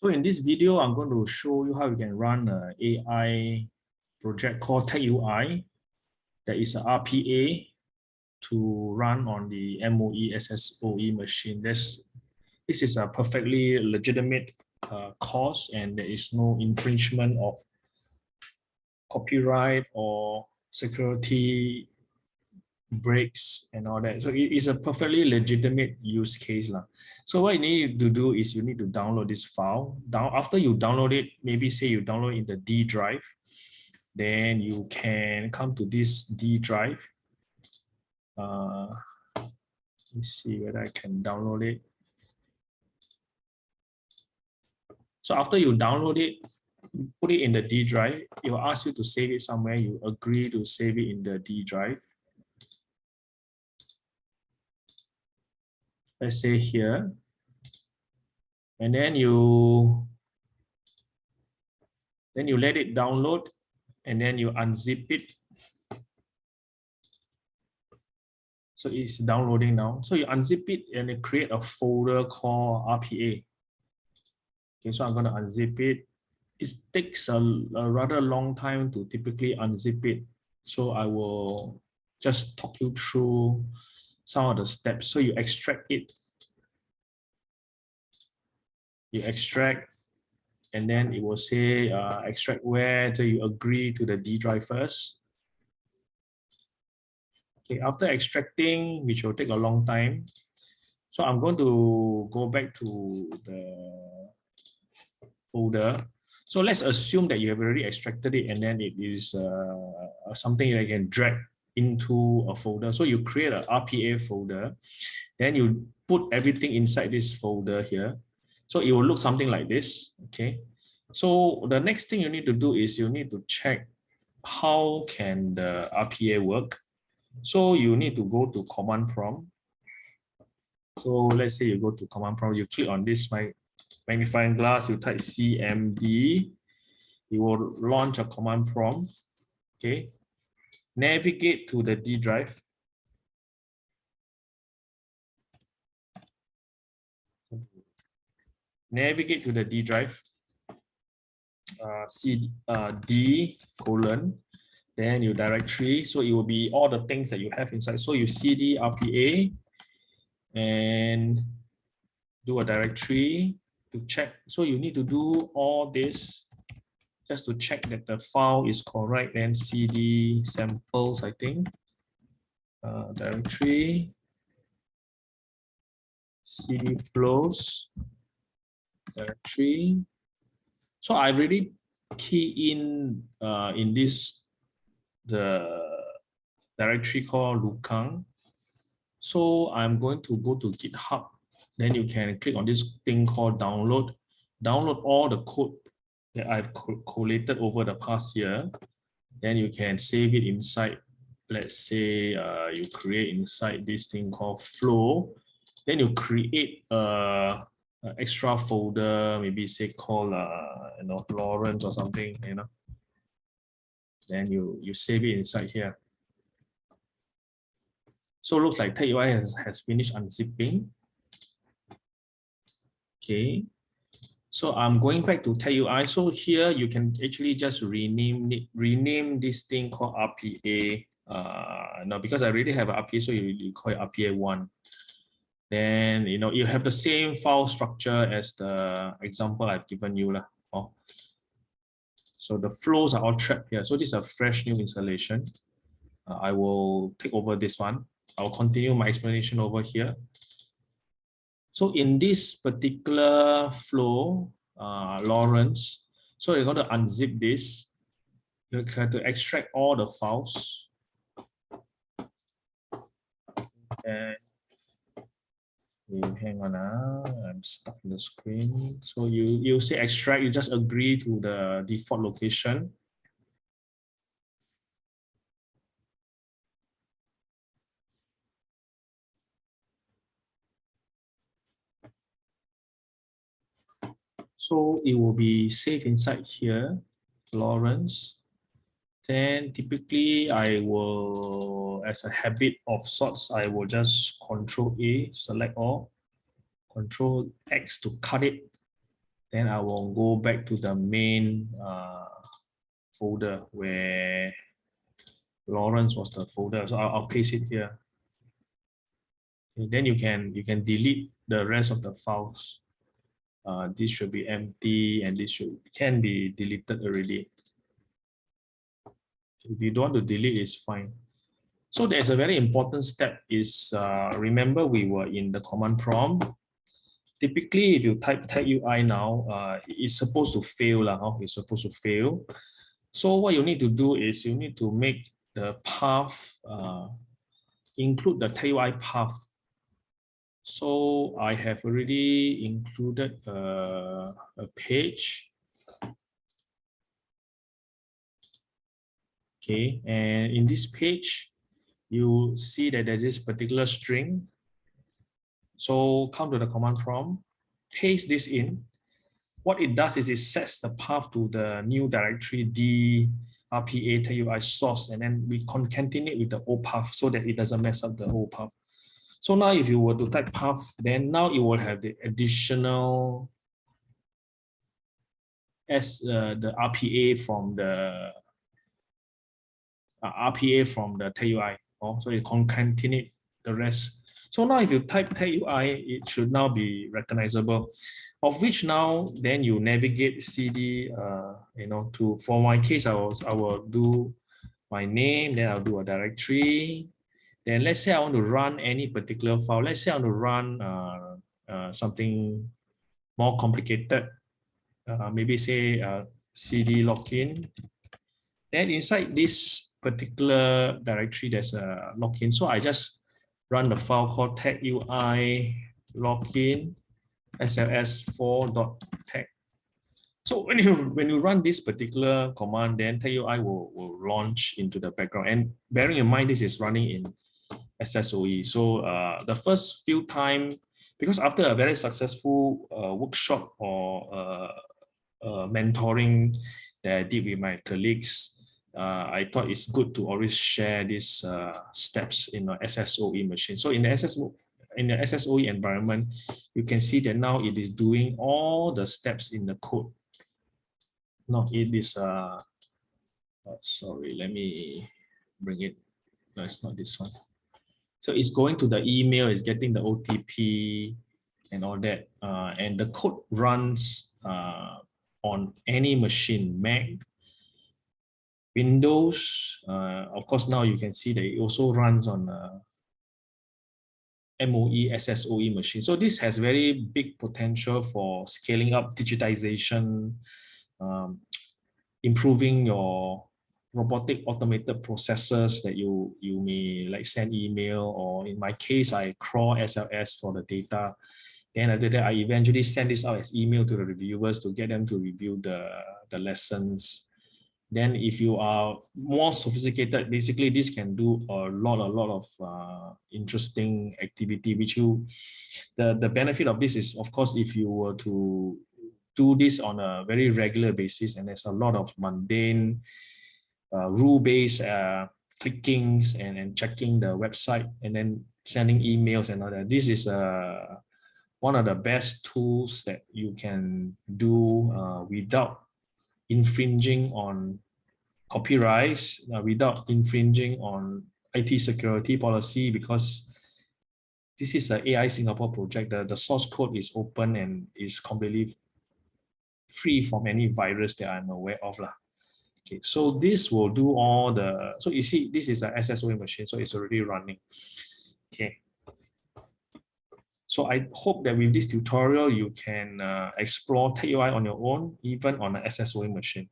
So in this video, I'm going to show you how you can run an AI project called TagUI. That is an RPA to run on the MOE SSOE machine. This, this is a perfectly legitimate uh, course and there is no infringement of copyright or security breaks and all that. So it is a perfectly legitimate use case. Lah. So what you need to do is you need to download this file. Down After you download it, maybe say you download in the D drive, then you can come to this D drive. Uh, let's see whether I can download it. So after you download it, put it in the D drive, it will ask you to save it somewhere. You agree to save it in the D drive. Let's say here, and then you then you let it download and then you unzip it. So it's downloading now. So you unzip it and you create a folder called RPA. Okay, so I'm going to unzip it. It takes a, a rather long time to typically unzip it. So I will just talk you through some of the steps. So you extract it. You extract, and then it will say uh, extract where do you agree to the D drive first. Okay, after extracting, which will take a long time. So I'm going to go back to the folder. So let's assume that you have already extracted it and then it is uh, something that you can drag into a folder. So you create an RPA folder, then you put everything inside this folder here. So it will look something like this, okay? So the next thing you need to do is you need to check how can the RPA work. So you need to go to command prompt. So let's say you go to command prompt, you click on this magnifying glass, you type CMD, it will launch a command prompt, okay? Navigate to the D drive. Navigate to the D drive, uh, C, uh, D colon, then your directory. So it will be all the things that you have inside. So you CD RPA and do a directory to check. So you need to do all this just to check that the file is correct, then cd samples, I think, uh, directory, cd flows, directory. So I really key in uh, in this the directory called Lukang. So I'm going to go to GitHub. Then you can click on this thing called download. Download all the code that I've collated over the past year, then you can save it inside. Let's say uh, you create inside this thing called flow. Then you create a, a extra folder, maybe say called uh, you know Lawrence or something, you know. Then you you save it inside here. So it looks like TagUI has, has finished unzipping. Okay, so I'm going back to TagUI. So here you can actually just rename rename this thing called RPA. Uh, now because I already have RPA, so you, you call it RPA one. Then you know you have the same file structure as the example I've given you lah. Oh. So the flows are all trapped here. So this is a fresh new installation. Uh, I will take over this one. I'll continue my explanation over here. So in this particular flow, uh, Lawrence, so you're going to unzip this. You have to extract all the files. And hang on, uh, I'm stuck in the screen. So you, you say extract, you just agree to the default location. So it will be saved inside here, Lawrence. Then typically I will, as a habit of sorts, I will just control A, select all, control X to cut it. Then I will go back to the main uh, folder where Lawrence was the folder. So I'll, I'll paste it here. And then you can you can delete the rest of the files. Uh, this should be empty and this should can be deleted already. If you don't want to delete, it's fine. So there's a very important step is uh, remember we were in the command prompt. Typically, if you type tag UI now, uh, it's supposed to fail. Huh? It's supposed to fail. So what you need to do is you need to make the path, uh, include the tag UI path. So I have already included uh, a page Okay, and in this page, you see that there's this particular string. So come to the command prompt, paste this in. What it does is it sets the path to the new directory D RPA TUI source, and then we concatenate with the old path so that it doesn't mess up the old path. So now if you were to type path, then now it will have the additional as uh, the RPA from the uh, RPA from the TUI. Oh, so it concatenate the rest. So now if you type TUI, it should now be recognizable. Of which now then you navigate CD, uh, you know, to for my case, I will I will do my name, then I'll do a directory. Then let's say I want to run any particular file. Let's say I want to run uh, uh, something more complicated. Uh, maybe say uh, CD login. Then inside this particular directory there's a login. So I just run the file called tag UI login sls4.tag. So when you when you run this particular command, then tag UI will, will launch into the background. And bearing in mind this is running in SSOE. So uh, the first few time, because after a very successful uh, workshop or uh, uh mentoring that I did with my colleagues, uh, I thought it's good to always share these uh, steps in the SSOE machine. So in the SSO in the SSOE environment, you can see that now it is doing all the steps in the code. No, it is uh oh, sorry, let me bring it. No, it's not this one. So it's going to the email, it's getting the OTP and all that. Uh, and the code runs uh, on any machine, Mac, Windows, uh, of course, now you can see that it also runs on uh, MOE, SSOE machine. So this has very big potential for scaling up digitization, um, improving your robotic automated processes that you you may like send email or in my case I crawl SLS for the data. Then after that I eventually send this out as email to the reviewers to get them to review the the lessons then if you are more sophisticated, basically this can do a lot, a lot of uh, interesting activity, which you, the, the benefit of this is, of course, if you were to do this on a very regular basis, and there's a lot of mundane, uh, rule-based uh, clickings and, and checking the website and then sending emails and all that. This is uh, one of the best tools that you can do uh, without infringing on copyrights uh, without infringing on IT security policy because this is an AI Singapore project. The, the source code is open and is completely free from any virus that I'm aware of. Lah. Okay, so this will do all the, so you see, this is an SSOE machine, so it's already running. Okay. So I hope that with this tutorial, you can uh, explore TagUI on your own, even on an SSOE machine.